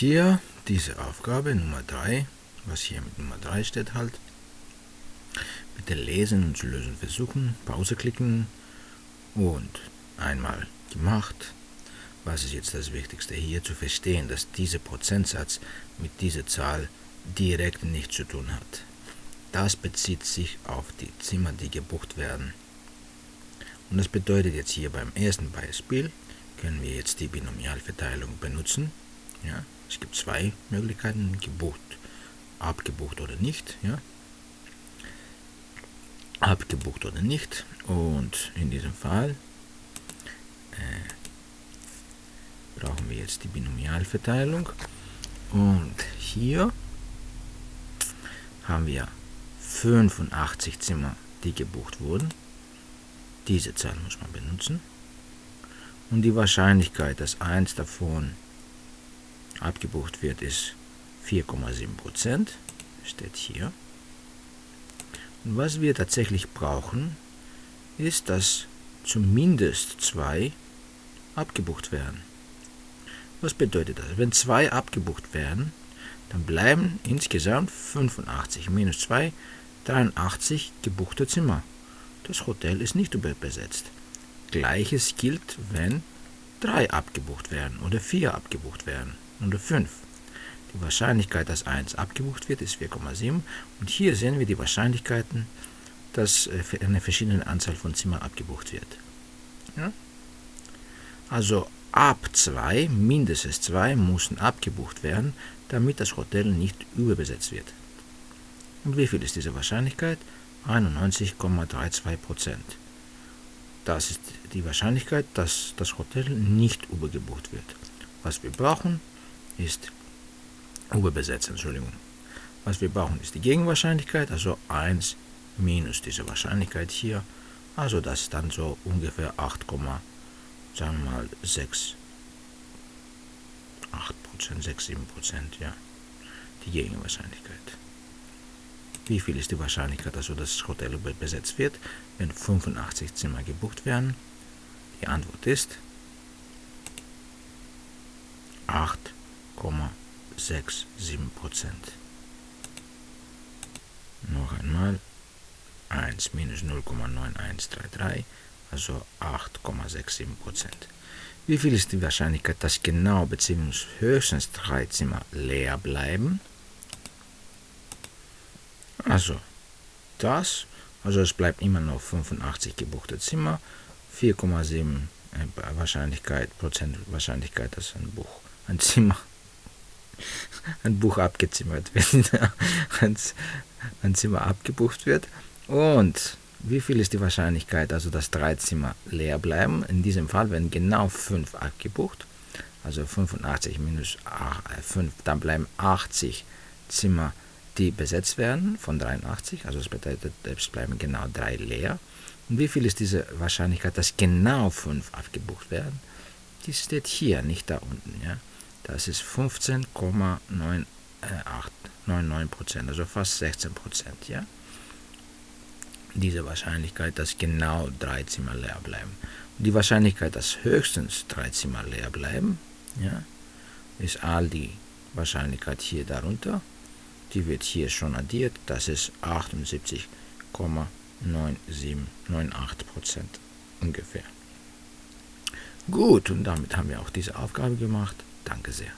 hier diese Aufgabe Nummer 3, was hier mit Nummer 3 steht halt. Bitte lesen und zu lösen versuchen, Pause klicken und einmal gemacht. Was ist jetzt das Wichtigste hier zu verstehen, dass dieser Prozentsatz mit dieser Zahl direkt nichts zu tun hat. Das bezieht sich auf die Zimmer, die gebucht werden. Und das bedeutet jetzt hier beim ersten Beispiel, können wir jetzt die Binomialverteilung benutzen. Ja, es gibt zwei Möglichkeiten, gebucht, abgebucht oder nicht. Ja. Abgebucht oder nicht. Und in diesem Fall äh, brauchen wir jetzt die Binomialverteilung. Und hier haben wir 85 Zimmer, die gebucht wurden. Diese Zahl muss man benutzen. Und die Wahrscheinlichkeit, dass eins davon abgebucht wird, ist 4,7%. Steht hier. Und was wir tatsächlich brauchen, ist, dass zumindest zwei abgebucht werden. Was bedeutet das? Wenn zwei abgebucht werden, dann bleiben insgesamt 85 minus 2, 83 gebuchte Zimmer. Das Hotel ist nicht überbesetzt. Gleiches gilt, wenn drei abgebucht werden oder vier abgebucht werden oder fünf. Die Wahrscheinlichkeit, dass 1 abgebucht wird, ist 4,7 und hier sehen wir die Wahrscheinlichkeiten, dass äh, eine verschiedene Anzahl von Zimmern abgebucht wird. Ja? Also ab 2, mindestens 2 müssen abgebucht werden, damit das Hotel nicht überbesetzt wird. Und wie viel ist diese Wahrscheinlichkeit? 91,32% Das ist die Wahrscheinlichkeit, dass das Hotel nicht übergebucht wird. Was wir brauchen, ist überbesetzt, Entschuldigung. Was wir brauchen, ist die Gegenwahrscheinlichkeit, also 1 minus diese Wahrscheinlichkeit hier. Also das ist dann so ungefähr 8, sagen wir mal 6, 8%, 6, 7%, ja. Die Gegenwahrscheinlichkeit. Wie viel ist die Wahrscheinlichkeit, dass das Hotel besetzt wird, wenn 85 Zimmer gebucht werden? Die Antwort ist 8,67% Noch einmal 1 minus 0,9133, also 8,67% Wie viel ist die Wahrscheinlichkeit, dass genau bzw. höchstens drei Zimmer leer bleiben? Also, das, also es bleibt immer noch 85 gebuchte Zimmer, 4,7 äh, Wahrscheinlichkeit, Prozent Wahrscheinlichkeit, dass ein Buch, ein Zimmer, ein Buch abgezimmert wird, ein, Zimmer abgebucht wird. Und wie viel ist die Wahrscheinlichkeit, also dass drei Zimmer leer bleiben? In diesem Fall werden genau 5 abgebucht, also 85 minus 5, äh, dann bleiben 80 Zimmer die besetzt werden von 83, also das bedeutet, es bleiben genau drei leer. Und wie viel ist diese Wahrscheinlichkeit, dass genau 5 abgebucht werden? Die steht hier, nicht da unten. Ja? Das ist 15,99%, also fast 16%. Ja? Diese Wahrscheinlichkeit, dass genau drei Zimmer leer bleiben. Und die Wahrscheinlichkeit, dass höchstens drei Zimmer leer bleiben, ja, ist all die Wahrscheinlichkeit hier darunter die wird hier schon addiert, das ist 78,9798% ungefähr. Gut, und damit haben wir auch diese Aufgabe gemacht. Danke sehr.